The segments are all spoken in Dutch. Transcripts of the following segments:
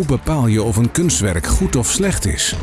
Hoe bepaal je of een kunstwerk goed of slecht is?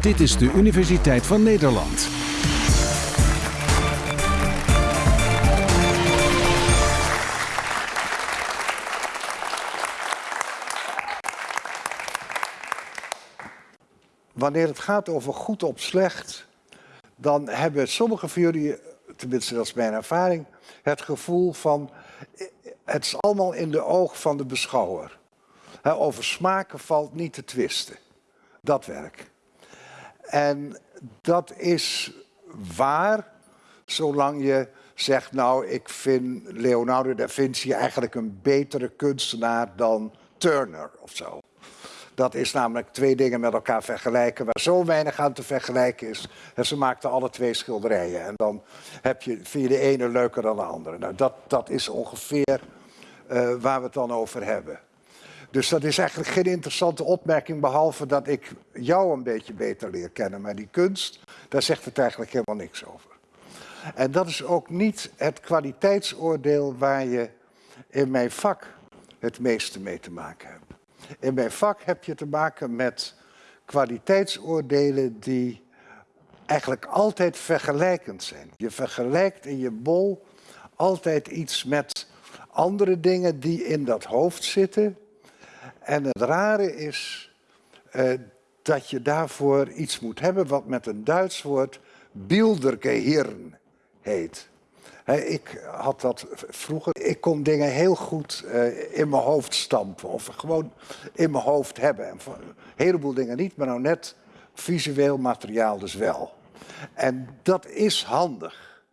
Dit is de Universiteit van Nederland. Wanneer het gaat over goed of slecht, dan hebben sommige van jullie, tenminste dat is mijn ervaring, het gevoel van het is allemaal in de oog van de beschouwer. Over smaken valt niet te twisten. Dat werk. En dat is waar, zolang je zegt, nou, ik vind Leonardo da Vinci eigenlijk een betere kunstenaar dan Turner of zo. Dat is namelijk twee dingen met elkaar vergelijken waar zo weinig aan te vergelijken is. En ze maakten alle twee schilderijen. En dan heb je, vind je de ene leuker dan de andere. Nou, dat, dat is ongeveer uh, waar we het dan over hebben. Dus dat is eigenlijk geen interessante opmerking, behalve dat ik jou een beetje beter leer kennen. Maar die kunst, daar zegt het eigenlijk helemaal niks over. En dat is ook niet het kwaliteitsoordeel waar je in mijn vak het meeste mee te maken hebt. In mijn vak heb je te maken met kwaliteitsoordelen die eigenlijk altijd vergelijkend zijn. Je vergelijkt in je bol altijd iets met andere dingen die in dat hoofd zitten. En het rare is uh, dat je daarvoor iets moet hebben wat met een Duits woord Bildergehirn heet ik had dat vroeger. Ik kon dingen heel goed uh, in mijn hoofd stampen. Of gewoon in mijn hoofd hebben. En een heleboel dingen niet, maar nou net visueel materiaal dus wel. En dat is handig.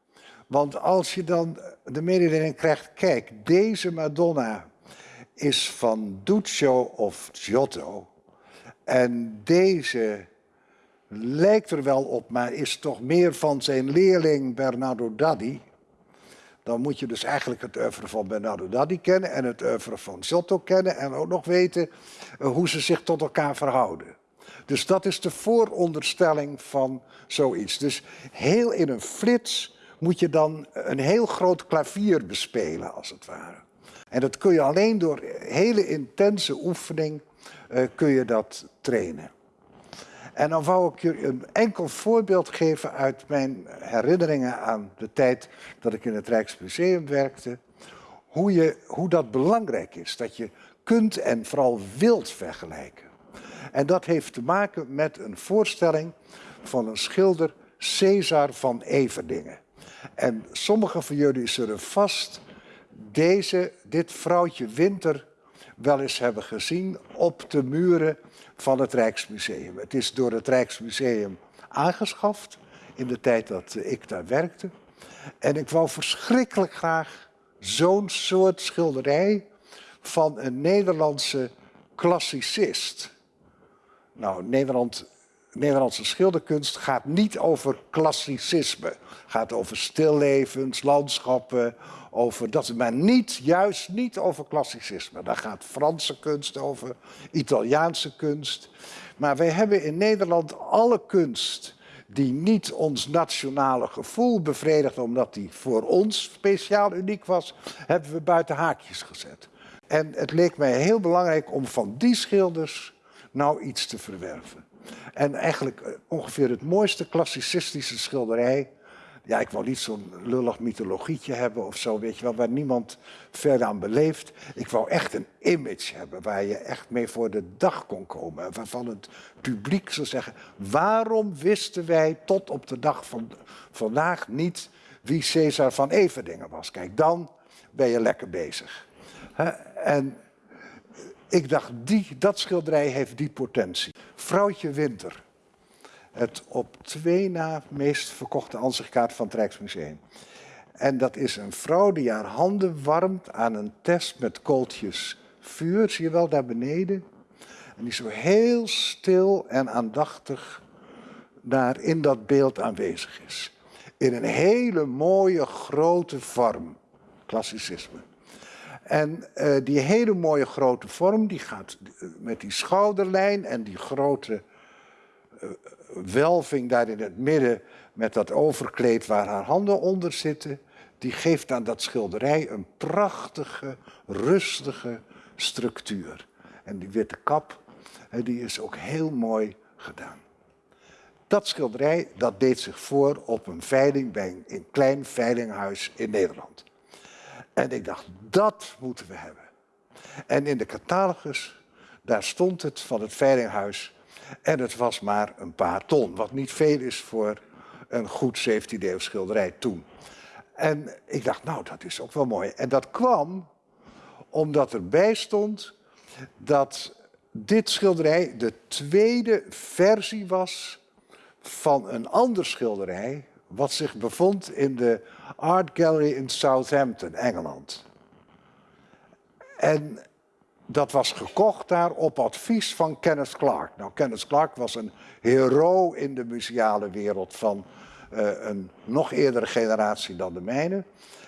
Want als je dan de mededeling krijgt, kijk, deze Madonna is van Duccio of Giotto. En deze lijkt er wel op, maar is toch meer van zijn leerling Bernardo Daddi dan moet je dus eigenlijk het oeuvre van Bernardo Daddi kennen en het oeuvre van Giotto kennen en ook nog weten eh, hoe ze zich tot elkaar verhouden. Dus dat is de vooronderstelling van zoiets. Dus heel in een flits moet je dan een heel groot klavier bespelen, als het ware. En dat kun je alleen door hele intense oefening uh, kun je dat trainen. En dan wou ik je een enkel voorbeeld geven uit mijn herinneringen aan de tijd dat ik in het Rijksmuseum werkte. Hoe, je, hoe dat belangrijk is, dat je kunt en vooral wilt vergelijken. En dat heeft te maken met een voorstelling van een schilder, Cesar van Everdingen. En sommigen van jullie zullen vast deze, dit vrouwtje Winter wel eens hebben gezien op de muren van het Rijksmuseum. Het is door het Rijksmuseum aangeschaft in de tijd dat ik daar werkte. En ik wou verschrikkelijk graag zo'n soort schilderij van een Nederlandse klassicist. Nou, Nederland, Nederlandse schilderkunst gaat niet over klassicisme. Gaat over stillevens, landschappen, over dat, maar niet, juist niet over klassicisme. Daar gaat Franse kunst over, Italiaanse kunst. Maar wij hebben in Nederland alle kunst die niet ons nationale gevoel bevredigt, omdat die voor ons speciaal uniek was, hebben we buiten haakjes gezet. En het leek mij heel belangrijk om van die schilders nou iets te verwerven. En eigenlijk eh, ongeveer het mooiste klassicistische schilderij ja, ik wou niet zo'n lullig mythologietje hebben of zo, weet je wel, waar niemand verder aan beleeft. Ik wou echt een image hebben waar je echt mee voor de dag kon komen. Waarvan het publiek zou zeggen, waarom wisten wij tot op de dag van vandaag niet wie Caesar van Everdingen was? Kijk, dan ben je lekker bezig. En ik dacht, die, dat schilderij heeft die potentie. Vrouwtje Winter het op twee na meest verkochte ansichtkaart van het Rijksmuseum. En dat is een vrouw die haar handen warmt aan een test met kooltjes vuur. Zie je wel daar beneden? En die zo heel stil en aandachtig daar in dat beeld aanwezig is. In een hele mooie grote vorm. Klassicisme. En uh, die hele mooie grote vorm, die gaat met die schouderlijn en die grote uh, welving daar in het midden met dat overkleed waar haar handen onder zitten, die geeft aan dat schilderij een prachtige, rustige structuur. En die witte kap, die is ook heel mooi gedaan. Dat schilderij dat deed zich voor op een veiling bij een klein veilinghuis in Nederland. En ik dacht, dat moeten we hebben. En in de catalogus, daar stond het van het veilinghuis. En het was maar een paar ton, wat niet veel is voor een goed 17e schilderij toen. En ik dacht, nou, dat is ook wel mooi. En dat kwam omdat erbij stond dat dit schilderij de tweede versie was van een ander schilderij wat zich bevond in de Art Gallery in Southampton, Engeland. En dat was gekocht daar op advies van Kenneth Clark. Nou, Kenneth Clark was een hero in de museale wereld van uh, een nog eerdere generatie dan de mijne.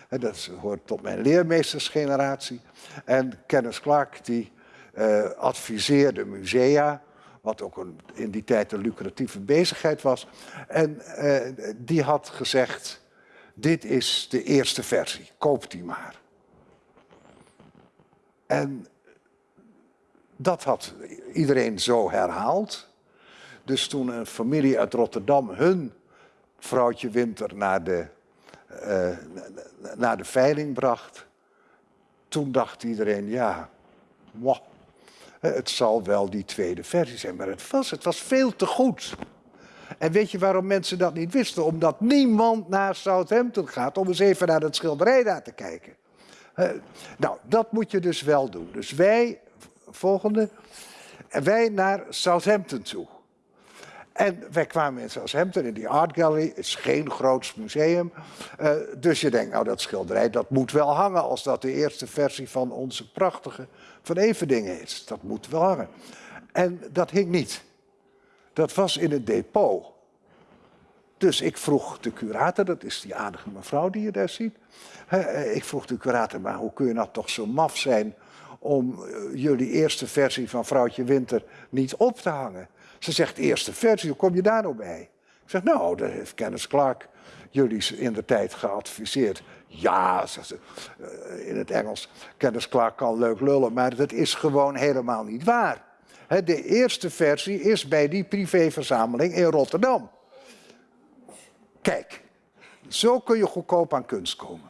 dat hoort tot mijn leermeestersgeneratie. En Kenneth Clark die uh, adviseerde musea wat ook een, in die tijd een lucratieve bezigheid was. En uh, die had gezegd, dit is de eerste versie, koop die maar. En dat had iedereen zo herhaald. Dus toen een familie uit Rotterdam hun vrouwtje Winter naar de, uh, naar de veiling bracht, toen dacht iedereen, ja, mwah, het zal wel die tweede versie zijn. Maar het was, het was veel te goed. En weet je waarom mensen dat niet wisten? Omdat niemand naar Southampton gaat om eens even naar het schilderij daar te kijken. nou, dat moet je dus wel doen. Dus wij, volgende, wij naar Southampton toe. En wij kwamen in Southampton in die Art Gallery. Is geen groots museum. Uh, dus je denkt, nou dat schilderij dat moet wel hangen als dat de eerste versie van onze prachtige Van Everdingen is. Dat moet wel hangen. En dat hing niet. Dat was in het depot. Dus ik vroeg de curator, dat is die aardige mevrouw die je daar ziet. Uh, ik vroeg de curator, maar hoe kun je nou toch zo maf zijn om uh, jullie eerste versie van Vrouwtje Winter niet op te hangen? Ze zegt eerste versie, hoe kom je daar nou bij? Ik zeg, nou, dat heeft Kenneth Clark jullie in de tijd geadviseerd. Ja, zegt ze, eh, in het Engels, Kenneth Clark kan leuk lullen, maar dat is gewoon helemaal niet waar. De eerste versie is bij die privéverzameling in Rotterdam. Kijk, zo kun je goedkoop aan kunst komen.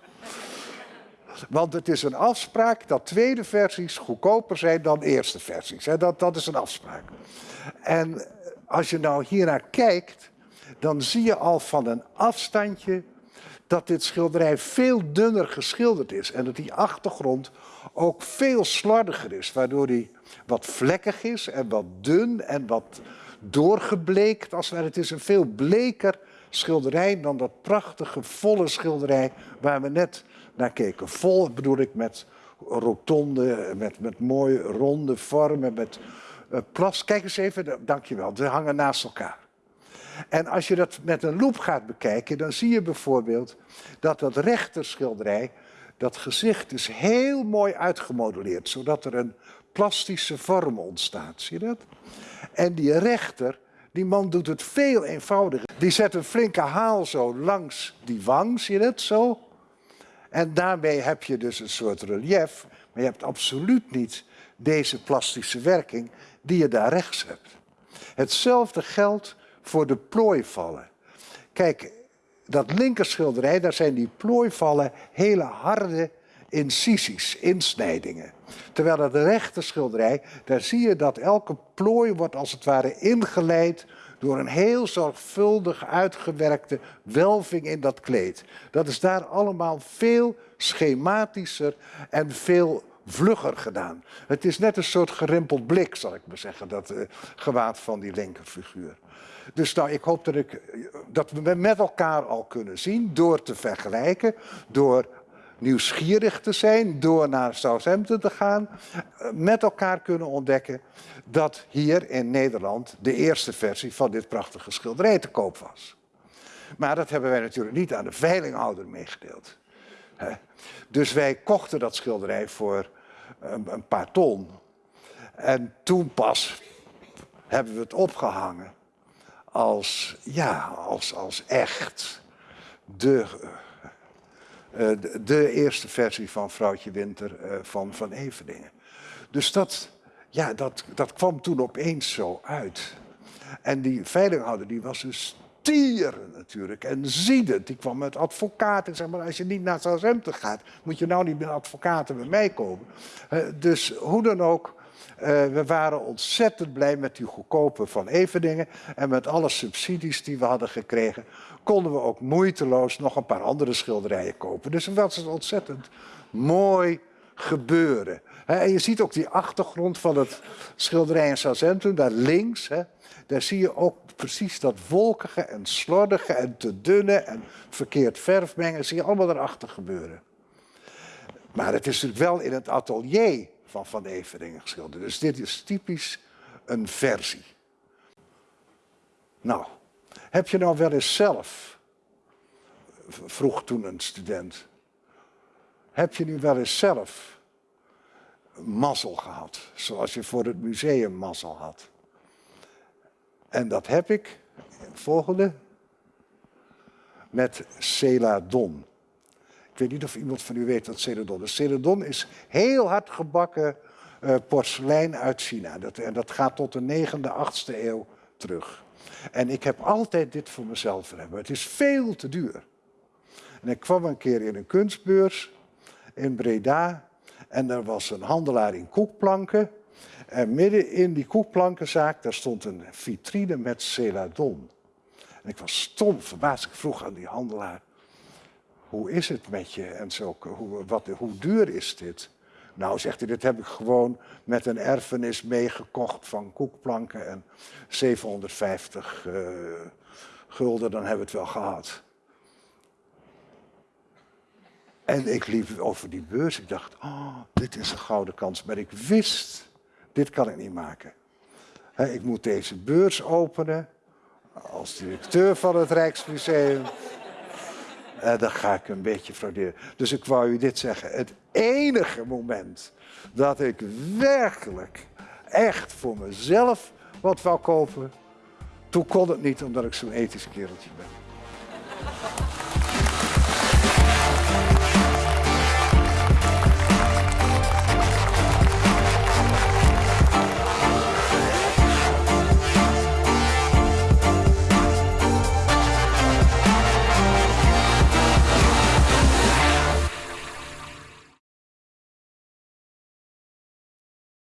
Want het is een afspraak dat tweede versies goedkoper zijn dan eerste versies. Dat, dat is een afspraak. En als je nou hiernaar kijkt, dan zie je al van een afstandje dat dit schilderij veel dunner geschilderd is. En dat die achtergrond ook veel slordiger is, waardoor die wat vlekkig is en wat dun en wat doorgebleekt. Als het is een veel bleker schilderij dan dat prachtige volle schilderij waar we net naar keken. Vol bedoel ik met rotonde, met, met mooie ronde vormen, met plas. Kijk eens even, dankjewel, ze hangen naast elkaar. En als je dat met een loep gaat bekijken, dan zie je bijvoorbeeld dat dat rechterschilderij, dat gezicht is heel mooi uitgemodelleerd, zodat er een plastische vorm ontstaat. Zie je dat? En die rechter, die man doet het veel eenvoudiger. Die zet een flinke haal zo langs die wang, zie je dat zo? En daarmee heb je dus een soort relief, maar je hebt absoluut niet deze plastische werking die je daar rechts hebt. Hetzelfde geldt voor de plooivallen. Kijk, dat linkerschilderij, daar zijn die plooivallen hele harde incisies, insnijdingen. Terwijl dat rechter schilderij, daar zie je dat elke plooi wordt als het ware ingeleid door een heel zorgvuldig uitgewerkte welving in dat kleed. Dat is daar allemaal veel schematischer en veel vlugger gedaan. Het is net een soort gerimpeld blik, zal ik maar zeggen, dat uh, gewaad van die linkerfiguur. Dus nou, ik hoop dat, ik, dat we met elkaar al kunnen zien, door te vergelijken, door nieuwsgierig te zijn, door naar Southampton te gaan, eh, met elkaar kunnen ontdekken dat hier in Nederland de eerste versie van dit prachtige schilderij te koop was. Maar dat hebben wij natuurlijk niet aan de veilinghouder meegedeeld. Dus wij kochten dat schilderij voor een paar ton. En toen pas hebben we het opgehangen als, ja, als, als echt de, uh, de, eerste versie van Vrouwtje Winter uh, van Van Everdingen. Dus dat, ja, dat, dat kwam toen opeens zo uit. En die veilinghouder die was dus stieren natuurlijk en ziedend. Die kwam met advocaten. Zeg maar, als je niet naar Southampton gaat, moet je nou niet met advocaten bij mij komen. Uh, dus hoe dan ook, uh, we waren ontzettend blij met die goedkope van Eveningen. En met alle subsidies die we hadden gekregen, konden we ook moeiteloos nog een paar andere schilderijen kopen. Dus dat was ontzettend mooi gebeuren. En je ziet ook die achtergrond van het schilderij in Southampton, daar links. Daar zie je ook precies dat wolkige en slordige en te dunne en verkeerd verfmengen. zie je allemaal erachter gebeuren. Maar het is natuurlijk wel in het atelier van Van Everingen geschilderd. Dus dit is typisch een versie. Nou, heb je nou wel eens zelf, vroeg toen een student, heb je nu wel eens zelf mazzel gehad, zoals je voor het museum mazzel had? En dat heb ik, volgende, met celadon. Ik weet niet of iemand van u weet wat celadon is. Celadon is heel hard gebakken uh, porselein uit China. Dat, en dat gaat tot de 9e, 8e eeuw terug. En ik heb altijd dit voor mezelf hebben. Het is veel te duur. En ik kwam een keer in een kunstbeurs in Breda. En er was een handelaar in koekplanken. En midden in die koekplankenzaak, daar stond een vitrine met celadon. En ik was stom verbaasd. Ik vroeg aan die handelaar, hoe is het met je? En zo, hoe, wat, hoe duur is dit? Nou, zegt hij, dit heb ik gewoon met een erfenis meegekocht van koekplanken en 750 uh, eh, gulden, dan hebben we het wel gehad. En ik liep over die beurs. Ik dacht, oh, dit is een gouden kans. Maar ik wist dit kan ik niet maken. ik moet deze beurs openen als directeur van het Rijksmuseum. En dan ga ik een beetje frauderen. Dus ik wou u dit zeggen. Het enige moment dat ik werkelijk echt voor mezelf wat wou kopen, toen kon het niet omdat ik zo'n ethisch kereltje ben.